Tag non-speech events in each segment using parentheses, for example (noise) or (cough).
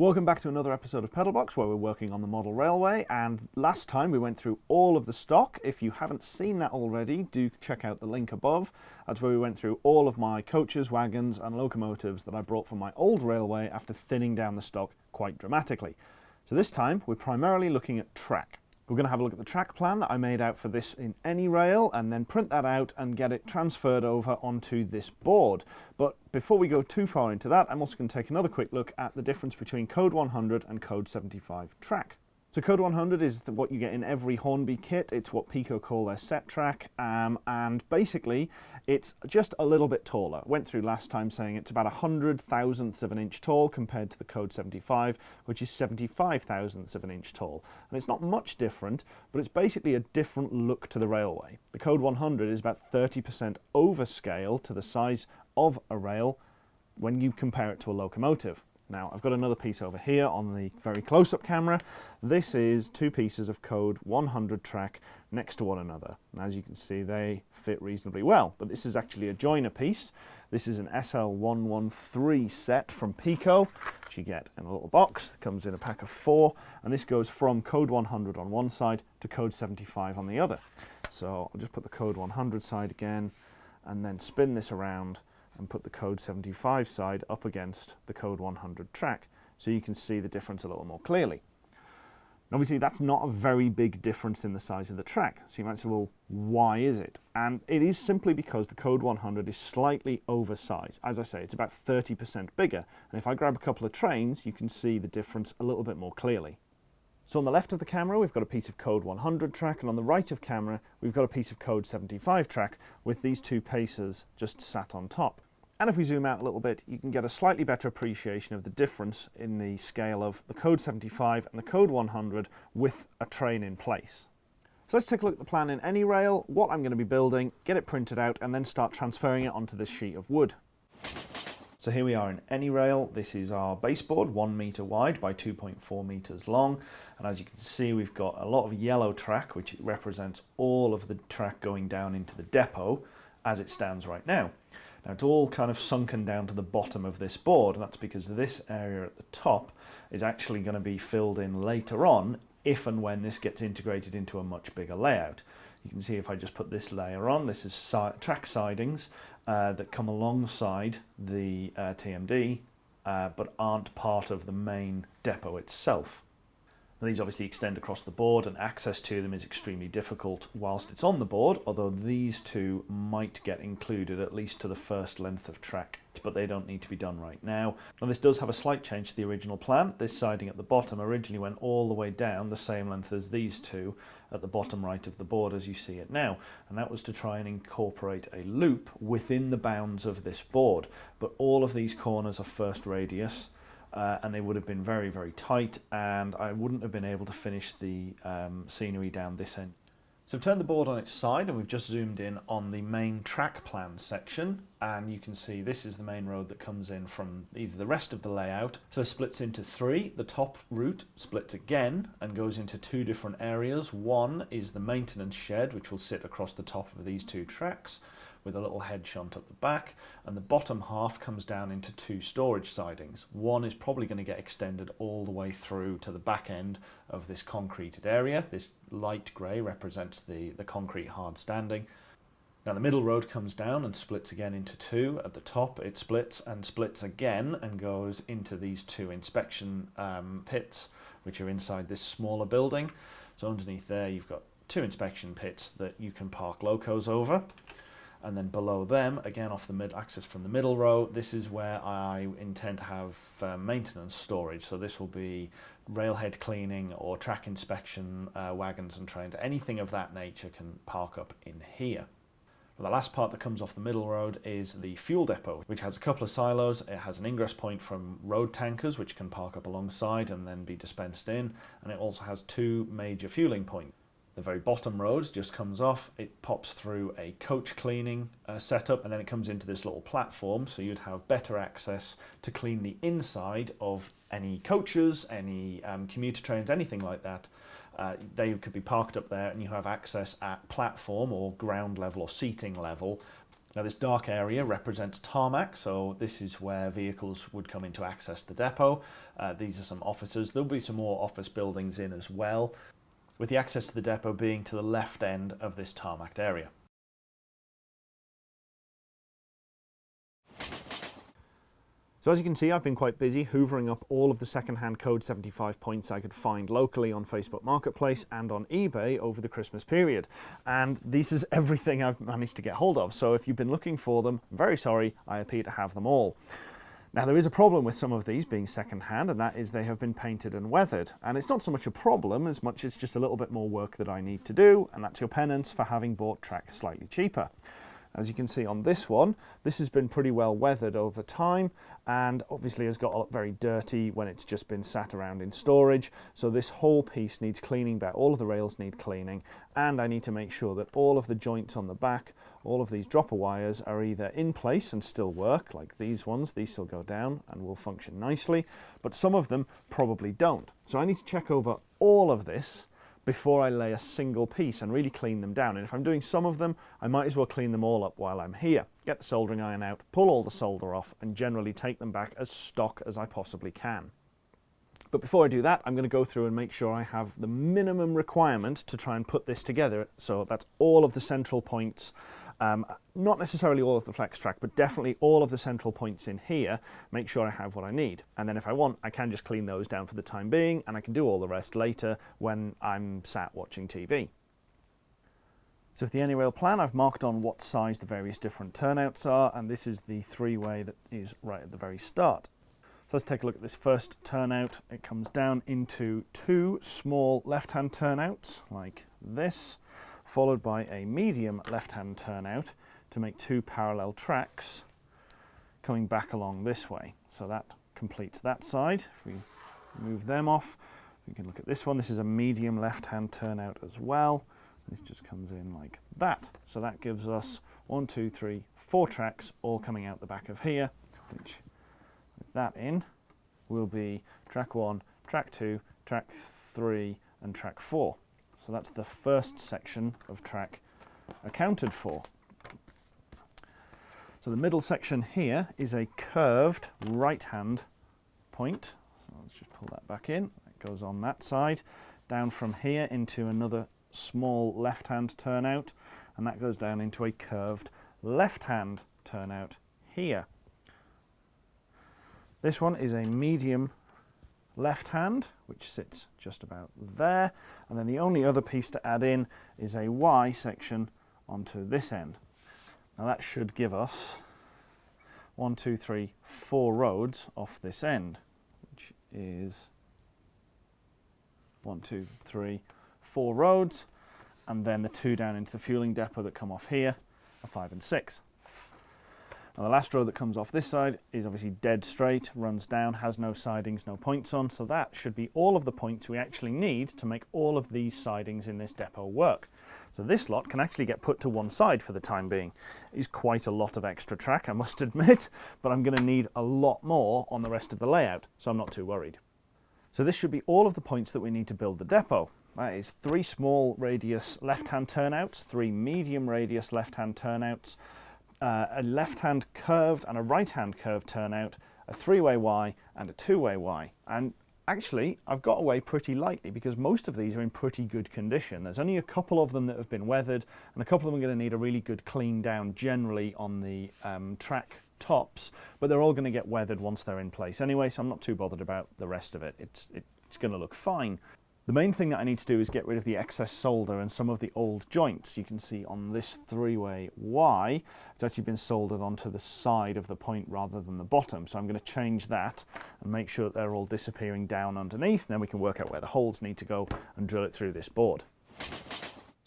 Welcome back to another episode of Pedalbox where we're working on the model railway and last time we went through all of the stock. If you haven't seen that already, do check out the link above. That's where we went through all of my coaches, wagons and locomotives that I brought from my old railway after thinning down the stock quite dramatically. So this time we're primarily looking at track. We're going to have a look at the track plan that I made out for this in AnyRail and then print that out and get it transferred over onto this board. But before we go too far into that, I'm also going to take another quick look at the difference between Code 100 and Code 75 track. So Code 100 is what you get in every Hornby kit. It's what Peco call their set track, um, and basically it's just a little bit taller. Went through last time saying it's about a hundred thousandths of an inch tall compared to the Code 75, which is 75 thousandths of an inch tall. And it's not much different, but it's basically a different look to the railway. The Code 100 is about 30% overscale to the size of a rail when you compare it to a locomotive. Now I've got another piece over here on the very close-up camera. This is two pieces of code 100 track next to one another. And as you can see they fit reasonably well, but this is actually a joiner piece. This is an SL113 set from Peco which you get in a little box. Comes in a pack of four, and this goes from code 100 on one side to code 75 on the other. So I'll just put the code 100 side again, and then spin this around and put the code 75 side up against the code 100 track so you can see the difference a little more clearly. And obviously that's not a very big difference in the size of the track. So you might say, well, why is it? And it is simply because the Code 100 is slightly oversized. As I say, it's about 30% bigger. And if I grab a couple of trains, you can see the difference a little bit more clearly. So on the left of the camera, we've got a piece of code 100 track, and on the right of camera, we've got a piece of code 75 track with these two pacers just sat on top. And if we zoom out a little bit, you can get a slightly better appreciation of the difference in the scale of the Code 75 and the Code 100 with a train in place. So let's take a look at the plan in AnyRail, what I'm going to be building, get it printed out, and then start transferring it onto this sheet of wood. So here we are in AnyRail. This is our baseboard, one meter wide by 2.4 meters long. And as you can see, we've got a lot of yellow track, which represents all of the track going down into the depot as it stands right now. Now it's all kind of sunken down to the bottom of this board and that's because this area at the top is actually going to be filled in later on if and when this gets integrated into a much bigger layout. You can see if I just put this layer on, this is si track sidings uh, that come alongside the uh, TMD uh, but aren't part of the main depot itself. These obviously extend across the board and access to them is extremely difficult whilst it's on the board, although these two might get included at least to the first length of track, but they don't need to be done right now. Now this does have a slight change to the original plan. This siding at the bottom originally went all the way down the same length as these two at the bottom right of the board as you see it now, and that was to try and incorporate a loop within the bounds of this board. But all of these corners are first radius, uh, and they would have been very, very tight and I wouldn't have been able to finish the um, scenery down this end. So I've turned the board on its side and we've just zoomed in on the main track plan section and you can see this is the main road that comes in from either the rest of the layout. So it splits into three. The top route splits again and goes into two different areas. One is the maintenance shed which will sit across the top of these two tracks with a little head shunt at the back and the bottom half comes down into two storage sidings. One is probably going to get extended all the way through to the back end of this concreted area. This light grey represents the, the concrete hard standing. Now the middle road comes down and splits again into two. At the top it splits and splits again and goes into these two inspection um, pits which are inside this smaller building. So underneath there you've got two inspection pits that you can park locos over and then below them again off the mid access from the middle row this is where I intend to have uh, maintenance storage so this will be railhead cleaning or track inspection uh, wagons and trains anything of that nature can park up in here the last part that comes off the middle road is the fuel depot, which has a couple of silos. It has an ingress point from road tankers, which can park up alongside and then be dispensed in. And it also has two major fueling points. The very bottom road just comes off, it pops through a coach cleaning uh, setup and then it comes into this little platform so you'd have better access to clean the inside of any coaches, any um, commuter trains, anything like that. Uh, they could be parked up there and you have access at platform or ground level or seating level Now this dark area represents tarmac, so this is where vehicles would come in to access the depot. Uh, these are some offices. There'll be some more office buildings in as well, with the access to the depot being to the left end of this tarmac area. So as you can see, I've been quite busy hoovering up all of the second-hand Code 75 points I could find locally on Facebook Marketplace and on eBay over the Christmas period. And this is everything I've managed to get hold of. So if you've been looking for them, I'm very sorry, I appear to have them all. Now there is a problem with some of these being second-hand and that is they have been painted and weathered. And it's not so much a problem as much as just a little bit more work that I need to do and that's your penance for having bought track slightly cheaper. As you can see on this one, this has been pretty well weathered over time and obviously has got very dirty when it's just been sat around in storage. So this whole piece needs cleaning back. All of the rails need cleaning and I need to make sure that all of the joints on the back, all of these dropper wires are either in place and still work, like these ones, these still go down and will function nicely, but some of them probably don't. So I need to check over all of this before I lay a single piece and really clean them down. And if I'm doing some of them, I might as well clean them all up while I'm here. Get the soldering iron out, pull all the solder off, and generally take them back as stock as I possibly can. But before I do that, I'm going to go through and make sure I have the minimum requirement to try and put this together. So that's all of the central points um, not necessarily all of the flex track, but definitely all of the central points in here, make sure I have what I need. And then if I want, I can just clean those down for the time being, and I can do all the rest later when I'm sat watching TV. So with the AnyRail plan, I've marked on what size the various different turnouts are, and this is the three-way that is right at the very start. So let's take a look at this first turnout. It comes down into two small left-hand turnouts, like this followed by a medium left-hand turnout to make two parallel tracks coming back along this way. So that completes that side. If we move them off, we can look at this one. This is a medium left-hand turnout as well. This just comes in like that. So that gives us one, two, three, four tracks all coming out the back of here, which with that in will be track one, track two, track three, and track four. So that's the first section of track accounted for. So the middle section here is a curved right-hand point. So let's just pull that back in. It goes on that side. Down from here into another small left-hand turnout, and that goes down into a curved left-hand turnout here. This one is a medium left hand, which sits just about there. And then the only other piece to add in is a Y section onto this end. Now that should give us one, two, three, four roads off this end, which is one, two, three, four roads, and then the two down into the fueling depot that come off here are five and six. Now the last row that comes off this side is obviously dead straight, runs down, has no sidings, no points on, so that should be all of the points we actually need to make all of these sidings in this depot work. So this lot can actually get put to one side for the time being. It is quite a lot of extra track, I must (laughs) admit, but I'm going to need a lot more on the rest of the layout, so I'm not too worried. So this should be all of the points that we need to build the depot. That is three small radius left-hand turnouts, three medium radius left-hand turnouts, uh, a left-hand curved and a right-hand curved turnout, a three-way Y and a two-way Y. And actually, I've got away pretty lightly because most of these are in pretty good condition. There's only a couple of them that have been weathered and a couple of them are going to need a really good clean down generally on the um, track tops, but they're all going to get weathered once they're in place anyway, so I'm not too bothered about the rest of it. It's, it's going to look fine. The main thing that I need to do is get rid of the excess solder and some of the old joints. You can see on this three-way Y, it's actually been soldered onto the side of the point rather than the bottom. So I'm going to change that and make sure that they're all disappearing down underneath. Then we can work out where the holes need to go and drill it through this board.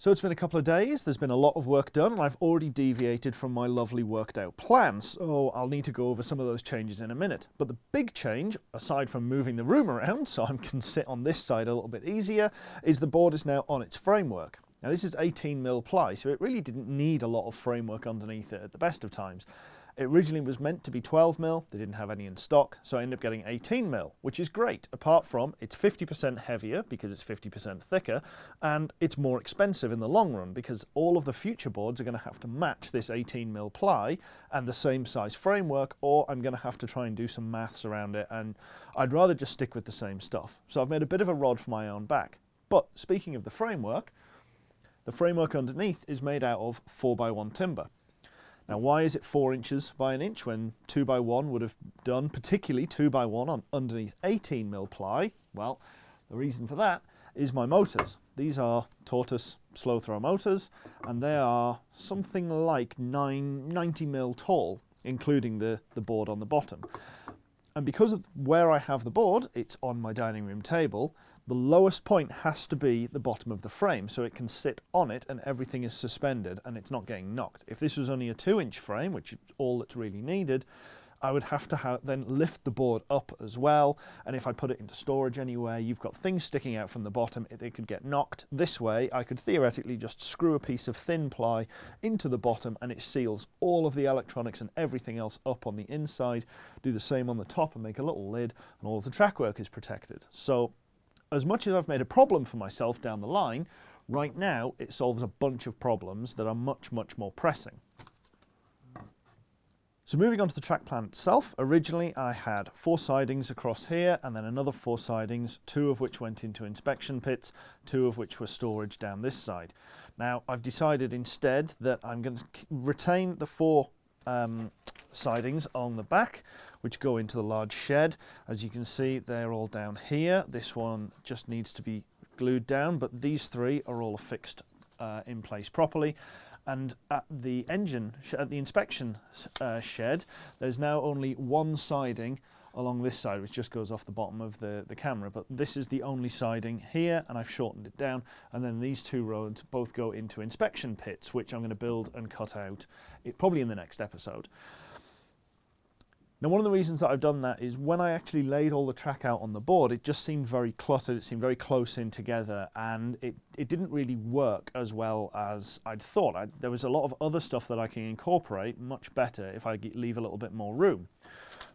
So it's been a couple of days, there's been a lot of work done, and I've already deviated from my lovely worked out plan, so oh, I'll need to go over some of those changes in a minute. But the big change, aside from moving the room around (laughs) so I can sit on this side a little bit easier, is the board is now on its framework. Now this is 18 mil ply, so it really didn't need a lot of framework underneath it at the best of times. It originally was meant to be 12 mil, they didn't have any in stock, so I ended up getting 18 mil, which is great, apart from it's 50% heavier because it's 50% thicker, and it's more expensive in the long run because all of the future boards are going to have to match this 18 mil ply and the same size framework, or I'm going to have to try and do some maths around it, and I'd rather just stick with the same stuff. So I've made a bit of a rod for my own back. But speaking of the framework, the framework underneath is made out of 4x1 timber. Now, why is it four inches by an inch when two by one would have done, particularly two by one on underneath 18 mil ply? Well, the reason for that is my motors. These are tortoise slow throw motors, and they are something like nine, 90 mil tall, including the, the board on the bottom. And because of where I have the board, it's on my dining room table, the lowest point has to be the bottom of the frame so it can sit on it and everything is suspended and it's not getting knocked. If this was only a two inch frame, which is all that's really needed, I would have to ha then lift the board up as well. And if I put it into storage anywhere, you've got things sticking out from the bottom. They could get knocked this way. I could theoretically just screw a piece of thin ply into the bottom and it seals all of the electronics and everything else up on the inside. Do the same on the top and make a little lid and all of the track work is protected. So as much as I've made a problem for myself down the line, right now it solves a bunch of problems that are much, much more pressing. So moving on to the track plan itself, originally I had four sidings across here and then another four sidings, two of which went into inspection pits, two of which were storage down this side. Now I've decided instead that I'm going to retain the four um, sidings on the back which go into the large shed. As you can see they're all down here. This one just needs to be glued down but these three are all affixed uh, in place properly and at the engine, at the inspection uh, shed, there's now only one siding along this side, which just goes off the bottom of the, the camera. But this is the only siding here, and I've shortened it down. And then these two roads both go into inspection pits, which I'm going to build and cut out it, probably in the next episode. Now one of the reasons that I've done that is when I actually laid all the track out on the board, it just seemed very cluttered, it seemed very close in together, and it, it didn't really work as well as I'd thought. I, there was a lot of other stuff that I can incorporate much better if I leave a little bit more room.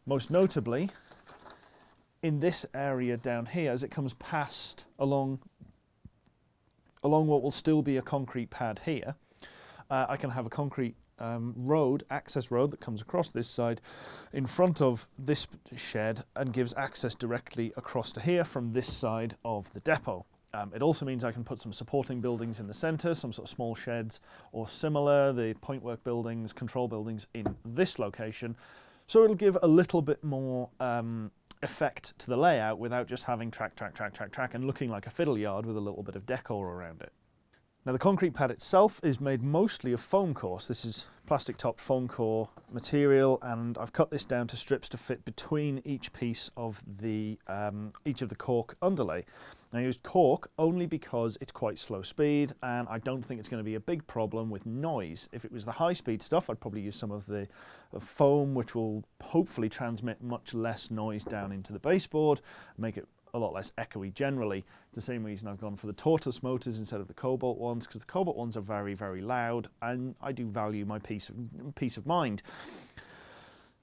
Most notably, in this area down here, as it comes past along, along what will still be a concrete pad here, uh, I can have a concrete um, road, access road that comes across this side in front of this shed and gives access directly across to here from this side of the depot. Um, it also means I can put some supporting buildings in the centre, some sort of small sheds or similar, the point work buildings, control buildings in this location. So it'll give a little bit more um, effect to the layout without just having track, track, track, track, track and looking like a fiddle yard with a little bit of decor around it. Now the concrete pad itself is made mostly of foam core. So this is plastic topped foam core material and I've cut this down to strips to fit between each piece of the um, each of the cork underlay. I used cork only because it's quite slow speed and I don't think it's going to be a big problem with noise. If it was the high speed stuff I'd probably use some of the foam which will hopefully transmit much less noise down into the baseboard, make it a lot less echoey generally. It's the same reason I've gone for the tortoise motors instead of the cobalt ones because the cobalt ones are very, very loud and I do value my peace of, peace of mind.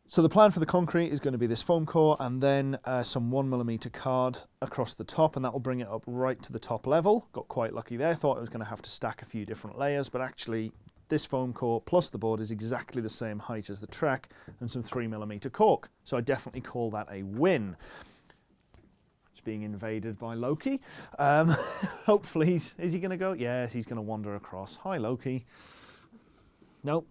So the plan for the concrete is going to be this foam core and then uh, some one millimeter card across the top and that will bring it up right to the top level. Got quite lucky there, thought I was going to have to stack a few different layers, but actually this foam core plus the board is exactly the same height as the track and some three millimeter cork. So I definitely call that a win being invaded by Loki. Um, (laughs) hopefully, he's, is he going to go? Yes, he's going to wander across. Hi, Loki. Nope.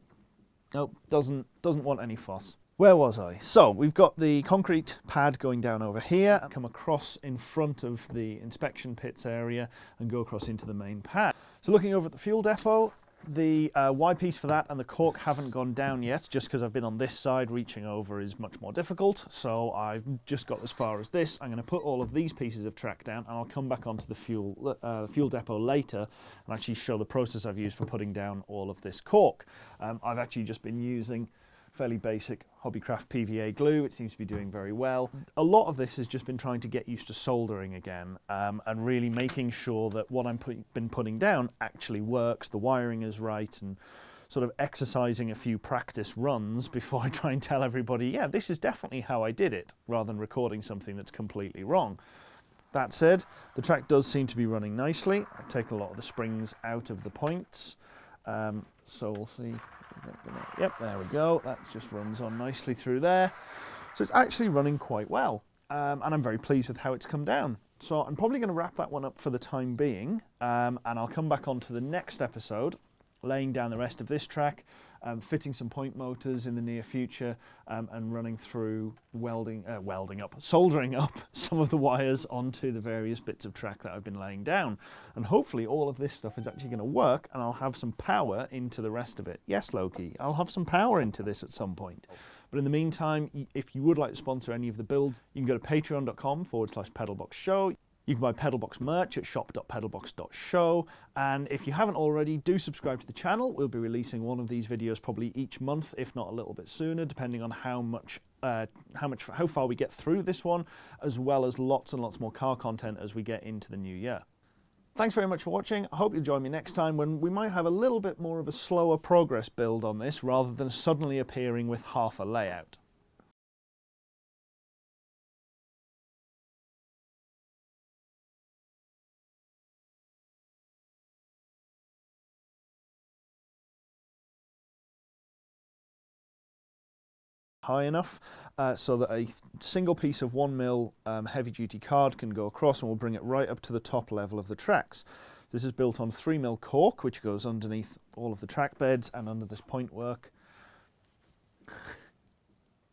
Nope, doesn't, doesn't want any fuss. Where was I? So we've got the concrete pad going down over here, come across in front of the inspection pits area and go across into the main pad. So looking over at the fuel depot, the uh, Y-piece for that and the cork haven't gone down yet, just because I've been on this side, reaching over is much more difficult. So I've just got as far as this. I'm going to put all of these pieces of track down and I'll come back onto the fuel, uh, fuel depot later and actually show the process I've used for putting down all of this cork. Um, I've actually just been using fairly basic Hobbycraft PVA glue. It seems to be doing very well. A lot of this has just been trying to get used to soldering again um, and really making sure that what I've put, been putting down actually works, the wiring is right and sort of exercising a few practice runs (laughs) before I try and tell everybody, yeah, this is definitely how I did it, rather than recording something that's completely wrong. That said, the track does seem to be running nicely. I've taken a lot of the springs out of the points. Um, so we'll see. Gonna, yep, there we go. That just runs on nicely through there. So it's actually running quite well. Um, and I'm very pleased with how it's come down. So I'm probably going to wrap that one up for the time being. Um, and I'll come back on to the next episode laying down the rest of this track, um, fitting some point motors in the near future, um, and running through welding, uh, welding up, soldering (laughs) up some of the wires onto the various bits of track that I've been laying down. And hopefully all of this stuff is actually going to work and I'll have some power into the rest of it. Yes, Loki, I'll have some power into this at some point. But in the meantime, if you would like to sponsor any of the builds, you can go to patreon.com forward slash pedalbox show. You can buy Pedalbox merch at shop.pedalbox.show. And if you haven't already, do subscribe to the channel. We'll be releasing one of these videos probably each month, if not a little bit sooner, depending on how much, uh, how much, how far we get through this one, as well as lots and lots more car content as we get into the new year. Thanks very much for watching. I hope you'll join me next time when we might have a little bit more of a slower progress build on this rather than suddenly appearing with half a layout. High enough uh, so that a single piece of one mil um, heavy duty card can go across and we'll bring it right up to the top level of the tracks. This is built on three mil cork which goes underneath all of the track beds and under this point work.